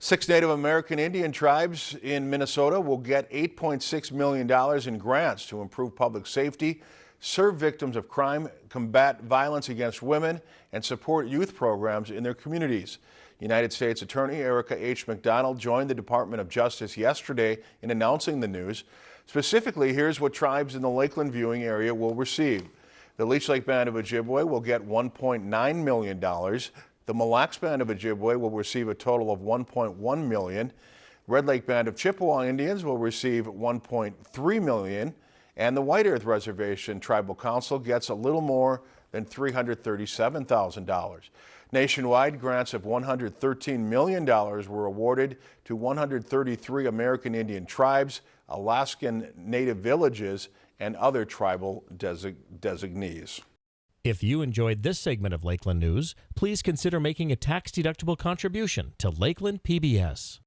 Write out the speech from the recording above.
Six Native American Indian tribes in Minnesota will get $8.6 million in grants to improve public safety, serve victims of crime, combat violence against women, and support youth programs in their communities. United States Attorney Erica H. MacDonald joined the Department of Justice yesterday in announcing the news. Specifically, here's what tribes in the Lakeland viewing area will receive. The Leech Lake Band of Ojibwe will get $1.9 million. The Mille Lacs Band of Ojibwe will receive a total of 1.1 million. Red Lake Band of Chippewa Indians will receive 1.3 million and the White Earth Reservation Tribal Council gets a little more than $337,000. Nationwide, grants of $113 million were awarded to 133 American Indian tribes, Alaskan Native villages, and other tribal desig designees. If you enjoyed this segment of Lakeland News, please consider making a tax-deductible contribution to Lakeland PBS.